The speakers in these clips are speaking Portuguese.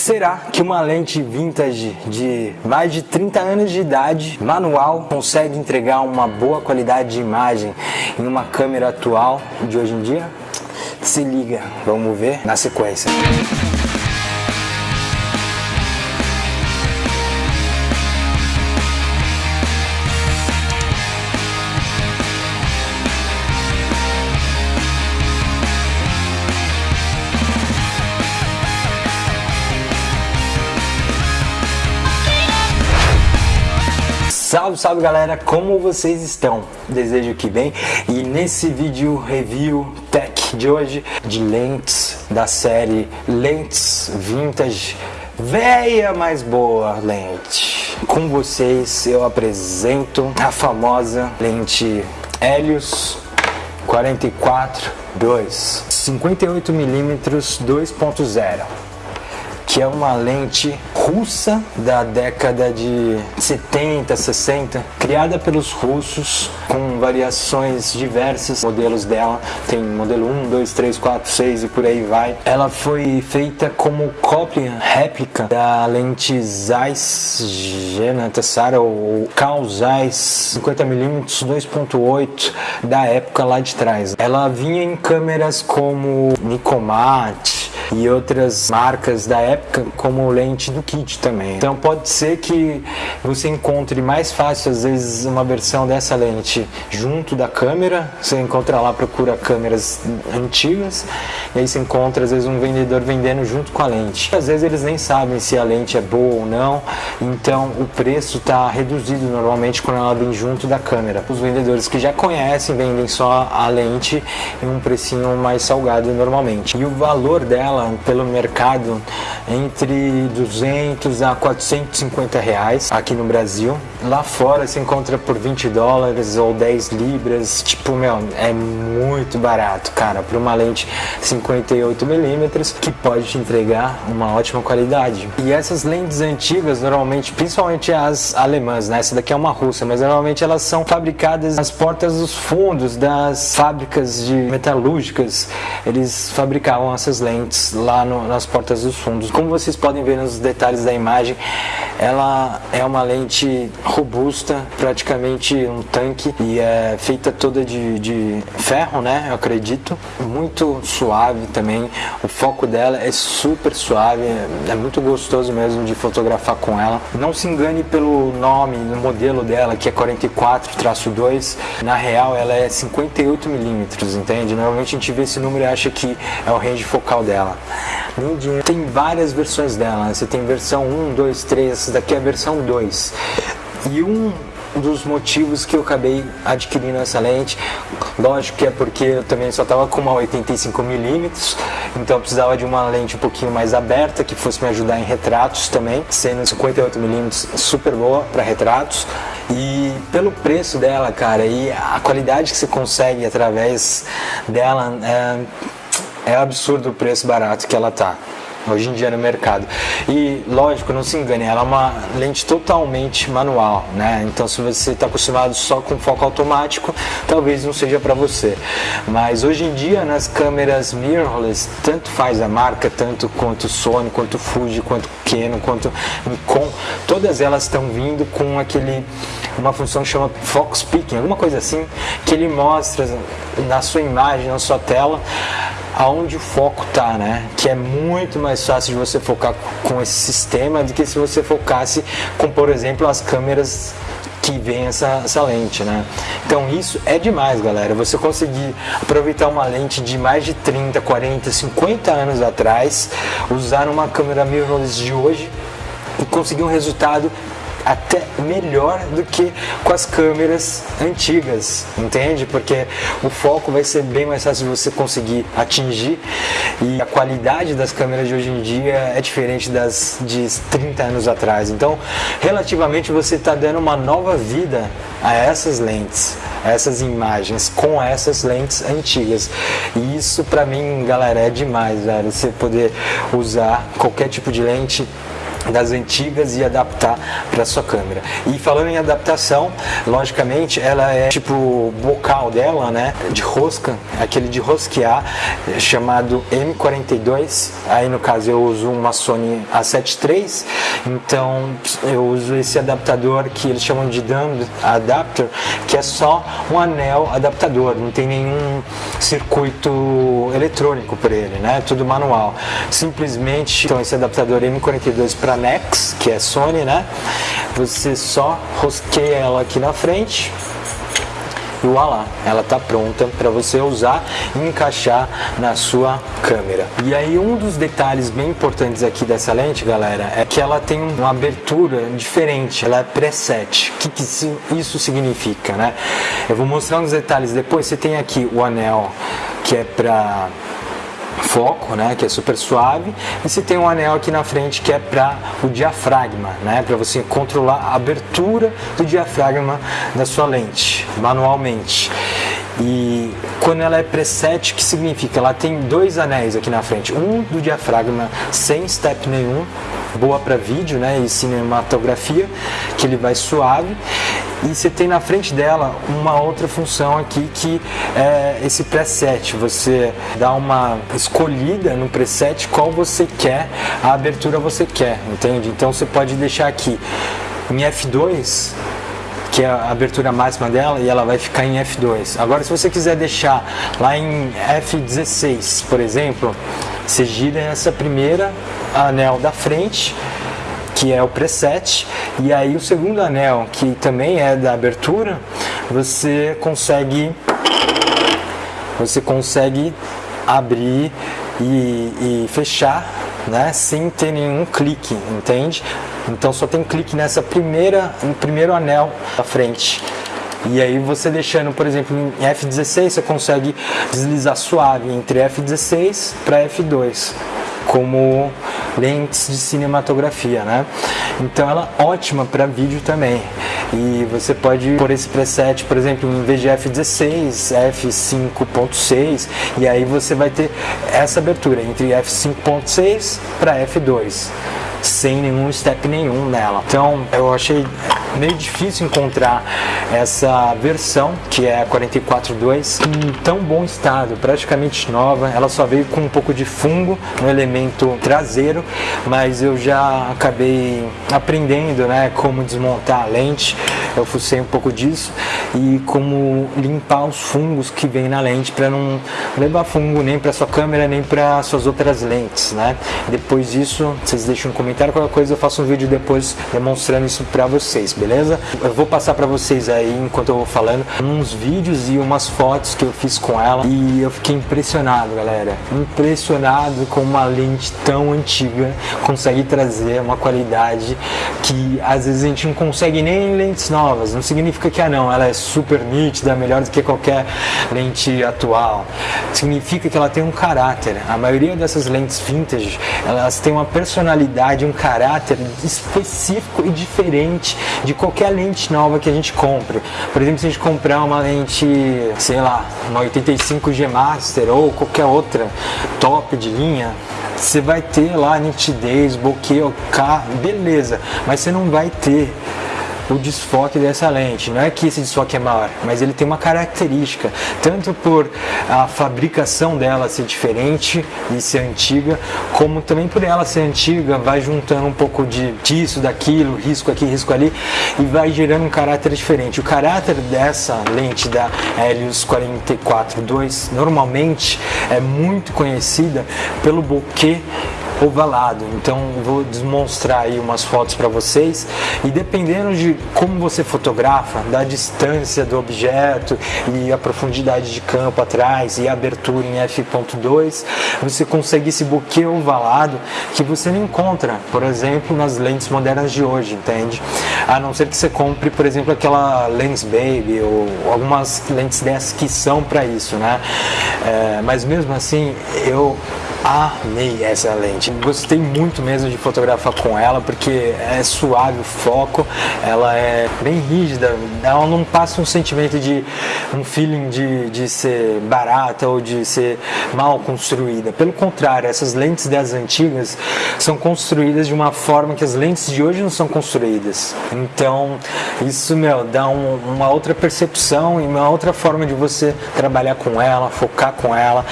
será que uma lente vintage de mais de 30 anos de idade, manual, consegue entregar uma boa qualidade de imagem em uma câmera atual de hoje em dia? Se liga, vamos ver na sequência. Salve, salve galera, como vocês estão? Desejo que bem. E nesse vídeo review tech de hoje de lentes da série Lentes Vintage. Véia mais boa lente. Com vocês eu apresento a famosa lente Helios 44 2 58mm 2.0 que é uma lente russa da década de 70, 60, criada pelos russos com variações diversas, modelos dela, tem modelo 1, 2, 3, 4, 6 e por aí vai. Ela foi feita como cópia, réplica da lente Zeiss Genatassara ou Carl Zeiss 50mm 2.8 da época lá de trás. Ela vinha em câmeras como Nikomat, e outras marcas da época como lente do kit também. Então pode ser que você encontre mais fácil às vezes uma versão dessa lente junto da câmera, você encontra lá, procura câmeras antigas e aí você encontra às vezes um vendedor vendendo junto com a lente. Às vezes eles nem sabem se a lente é boa ou não, então o preço está reduzido normalmente quando ela vem junto da câmera. Os vendedores que já conhecem vendem só a lente em um precinho mais salgado normalmente. E o valor dela pelo mercado entre 200 a 450 reais aqui no Brasil. Lá fora se encontra por 20 dólares ou 10 libras. Tipo, meu, é muito barato, cara, para uma lente 58 milímetros que pode te entregar uma ótima qualidade. E essas lentes antigas, normalmente, principalmente as alemãs, né? Essa daqui é uma russa, mas normalmente elas são fabricadas nas portas dos fundos das fábricas de metalúrgicas. Eles fabricavam essas lentes lá no, nas portas dos fundos. Como vocês podem ver nos detalhes da imagem, ela é uma lente robusta, praticamente um tanque e é feita toda de, de ferro, né? Eu acredito. Muito suave também. O foco dela é super suave, é muito gostoso mesmo de fotografar com ela. Não se engane pelo nome, no modelo dela, que é 44-2. Na real, ela é 58 milímetros, entende? Normalmente a gente vê esse número e acha que é o range focal dela. Lindinha. Tem várias versões dela, né? você tem versão 1, 2, 3, essa daqui é a versão 2. E um dos motivos que eu acabei adquirindo essa lente, lógico que é porque eu também só estava com uma 85mm, então eu precisava de uma lente um pouquinho mais aberta, que fosse me ajudar em retratos também, sendo 58mm super boa para retratos. E pelo preço dela, cara, e a qualidade que você consegue através dela, é é absurdo o preço barato que ela tá hoje em dia no mercado. E lógico, não se engane, ela é uma lente totalmente manual, né? Então se você está acostumado só com foco automático, talvez não seja para você. Mas hoje em dia nas câmeras mirrorless, tanto faz a marca, tanto quanto Sony, quanto Fuji, quanto Canon, quanto Nikon, todas elas estão vindo com aquele uma função que chama Fox Peaking, alguma coisa assim, que ele mostra na sua imagem, na sua tela, aonde o foco tá, né? Que é muito mais fácil de você focar com esse sistema do que se você focasse com, por exemplo, as câmeras que vem essa, essa lente, né? Então isso é demais, galera. Você conseguir aproveitar uma lente de mais de 30, 40, 50 anos atrás, usar uma câmera mirrorless de hoje e conseguir um resultado até melhor do que com as câmeras antigas, entende? Porque o foco vai ser bem mais fácil de você conseguir atingir e a qualidade das câmeras de hoje em dia é diferente das de 30 anos atrás. Então, relativamente você está dando uma nova vida a essas lentes, a essas imagens com essas lentes antigas. E isso para mim, galera, é demais, velho. Você poder usar qualquer tipo de lente das antigas e adaptar para sua câmera. E falando em adaptação, logicamente ela é tipo bocal dela, né, de rosca, aquele de rosquear, chamado M42. Aí no caso eu uso uma Sony A7 III, então eu uso esse adaptador que eles chamam de dumb adapter, que é só um anel adaptador, não tem nenhum circuito eletrônico para ele, né? Tudo manual. Simplesmente, então esse adaptador M42 para Nex, que é Sony, né? Você só rosqueia ela aqui na frente e voilá, ela está pronta para você usar e encaixar na sua câmera. E aí um dos detalhes bem importantes aqui dessa lente, galera, é que ela tem uma abertura diferente, ela é preset. O que, que isso significa, né? Eu vou mostrar uns detalhes depois. Você tem aqui o anel que é para foco, né, que é super suave, e você tem um anel aqui na frente que é para o diafragma, né, para você controlar a abertura do diafragma da sua lente manualmente. E quando ela é preset, o que significa? Ela tem dois anéis aqui na frente, um do diafragma sem step nenhum, boa para vídeo né, e cinematografia, que ele vai suave, e você tem na frente dela uma outra função aqui que é esse preset. Você dá uma escolhida no preset qual você quer, a abertura você quer, entende? Então você pode deixar aqui em F2 que é a abertura máxima dela e ela vai ficar em F2. Agora se você quiser deixar lá em F16, por exemplo, você gira essa primeira anel da frente que é o preset, e aí o segundo anel, que também é da abertura, você consegue você consegue abrir e, e fechar né, sem ter nenhum clique, entende? Então só tem clique nessa primeira, no primeiro anel da frente. E aí você deixando, por exemplo, em F16, você consegue deslizar suave entre F16 para F2 como lentes de cinematografia, né? Então ela é ótima para vídeo também. E você pode pôr esse preset, por exemplo, em vez de F16, F5.6, e aí você vai ter essa abertura entre F5.6 para F2 sem nenhum step nenhum nela. Então eu achei meio difícil encontrar essa versão que é a 44.2 em tão bom estado, praticamente nova. Ela só veio com um pouco de fungo no elemento traseiro, mas eu já acabei aprendendo, né, como desmontar a lente. Eu fucei um pouco disso e como limpar os fungos que vem na lente para não levar fungo nem para sua câmera nem para suas outras lentes, né? Depois disso, vocês deixam um comentário qualquer coisa eu faço um vídeo depois demonstrando isso para vocês, beleza? Eu vou passar para vocês aí, enquanto eu vou falando, uns vídeos e umas fotos que eu fiz com ela e eu fiquei impressionado, galera. Impressionado com uma lente tão antiga consegue trazer uma qualidade que às vezes a gente não consegue nem em lentes. Não significa que, ah não, ela é super nítida, melhor do que qualquer lente atual. Significa que ela tem um caráter. A maioria dessas lentes vintage, elas têm uma personalidade, um caráter específico e diferente de qualquer lente nova que a gente compre. Por exemplo, se a gente comprar uma lente, sei lá, uma 85G Master ou qualquer outra top de linha, você vai ter lá nitidez, bokeh, OK, beleza, mas você não vai ter o desfoque dessa lente. Não é que esse desfoque é maior, mas ele tem uma característica, tanto por a fabricação dela ser diferente e ser antiga, como também por ela ser antiga, vai juntando um pouco de disso, daquilo, risco aqui, risco ali, e vai gerando um caráter diferente. O caráter dessa lente da Helios 44.2 normalmente é muito conhecida pelo bokeh ovalado. Então vou demonstrar aí umas fotos para vocês e dependendo de como você fotografa, da distância do objeto e a profundidade de campo atrás e a abertura em f.2, você consegue esse buquê ovalado que você não encontra, por exemplo, nas lentes modernas de hoje, entende? A não ser que você compre, por exemplo, aquela Lens Baby ou algumas lentes dessas que são para isso, né? É, mas mesmo assim, eu amei essa lente. Gostei muito mesmo de fotografar com ela porque é suave o foco, ela é bem rígida, ela não passa um sentimento de um feeling de, de ser barata ou de ser mal construída. Pelo contrário, essas lentes das antigas são construídas de uma forma que as lentes de hoje não são construídas. Então, isso, meu, dá um, uma outra percepção e uma outra forma de você trabalhar com ela, focar com ela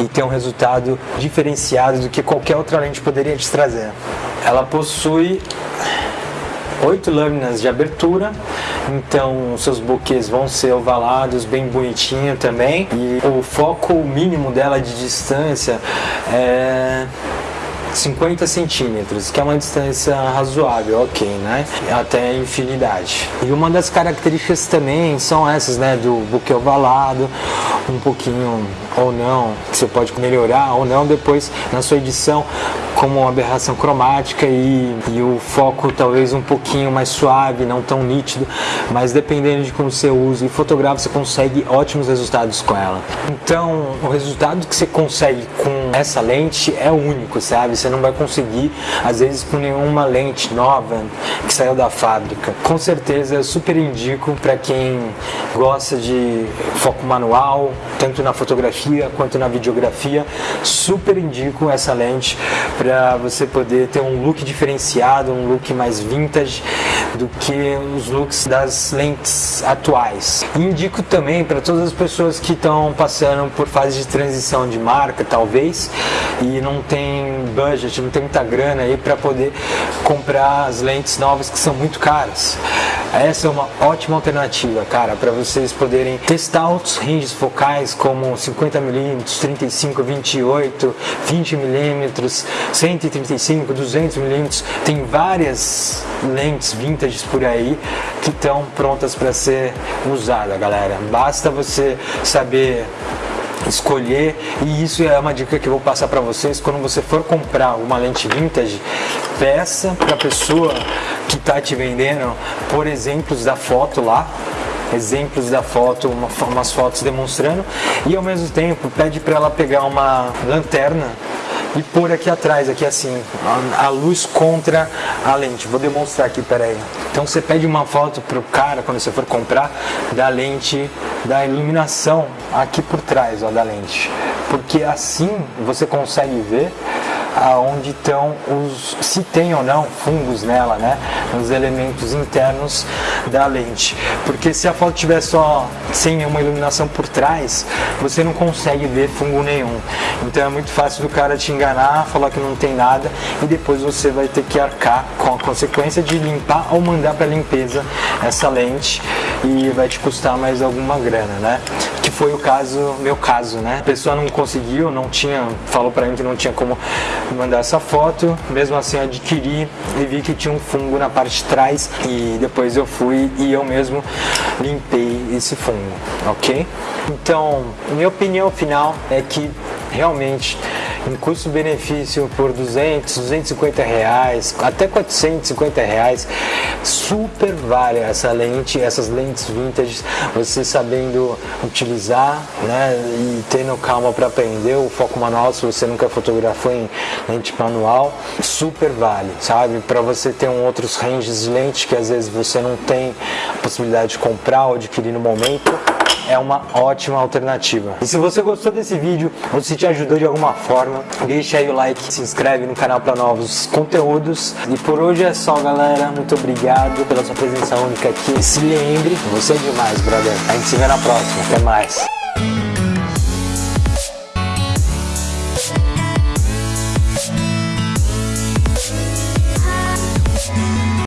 e ter um resultado diferenciado do que qualquer outra lente poderia te trazer. Ela possui oito lâminas de abertura, então seus buquês vão ser ovalados, bem bonitinho também. E o foco mínimo dela de distância é 50 centímetros, que é uma distância razoável, ok, né? Até infinidade. E uma das características também são essas, né? Do buquê ovalado, um pouquinho ou não, que você pode melhorar ou não depois na sua edição, como uma aberração cromática e, e o foco talvez um pouquinho mais suave, não tão nítido, mas dependendo de como você usa e fotografa, você consegue ótimos resultados com ela. Então, o resultado que você consegue com essa lente é único, sabe? Você não vai conseguir, às vezes, com nenhuma lente nova que saiu da fábrica. Com certeza, eu super indico para quem gosta de foco manual, tanto na fotografia quanto na videografia, super indico essa lente para você poder ter um look diferenciado, um look mais vintage do que os looks das lentes atuais. Indico também para todas as pessoas que estão passando por fase de transição de marca, talvez, e não tem budget, não tem muita grana aí para poder comprar as lentes novas que são muito caras. Essa é uma ótima alternativa, cara, para vocês poderem testar outros ranges focais como 50mm, 35, 28, 20mm, 135, 200mm. Tem várias lentes vintage por aí que estão prontas para ser usada, galera. Basta você saber escolher e isso é uma dica que eu vou passar para vocês. Quando você for comprar uma lente vintage peça para a pessoa que está te vendendo por exemplos da foto lá exemplos da foto, uma, umas fotos demonstrando e ao mesmo tempo pede para ela pegar uma lanterna e pôr aqui atrás, aqui assim, a, a, luz contra a lente. Vou demonstrar aqui, peraí. Então você pede uma foto pro cara quando você for comprar da lente, da iluminação aqui por trás, ó, da lente. Porque assim você consegue ver aonde estão os se tem ou não fungos nela, né, nos elementos internos da lente. Porque se a foto tiver só sem uma iluminação por trás, você não consegue ver fungo nenhum. Então é muito fácil do cara te enganar, falar que não tem nada e depois você vai ter que arcar com a consequência de limpar ou mandar para limpeza essa lente e vai te custar mais alguma grana, né? Que foi o caso, meu caso, né? A pessoa não conseguiu, não tinha, falou para mim que não tinha como mandar essa foto, mesmo assim adquiri e vi que tinha um fungo na parte de trás e depois eu fui e eu mesmo limpei esse fungo, ok? Então, minha opinião final é que realmente em custo-benefício por 200, 250 reais, até 450 reais, super vale essa lente, essas lentes vintage, você sabendo utilizar, né, e tendo calma para aprender o foco manual, se você nunca fotografou em lente manual, super vale, sabe? Para você ter um outros ranges de lente que às vezes você não tem a possibilidade de comprar ou adquirir no momento, é uma ótima alternativa. E se você gostou desse vídeo, ou se te ajudou de alguma forma, deixa aí o like, se inscreve no canal para novos conteúdos. E por hoje é só, galera. Muito obrigado pela sua presença única aqui. Se lembre, você é demais, brother. A gente se vê na próxima. Até mais.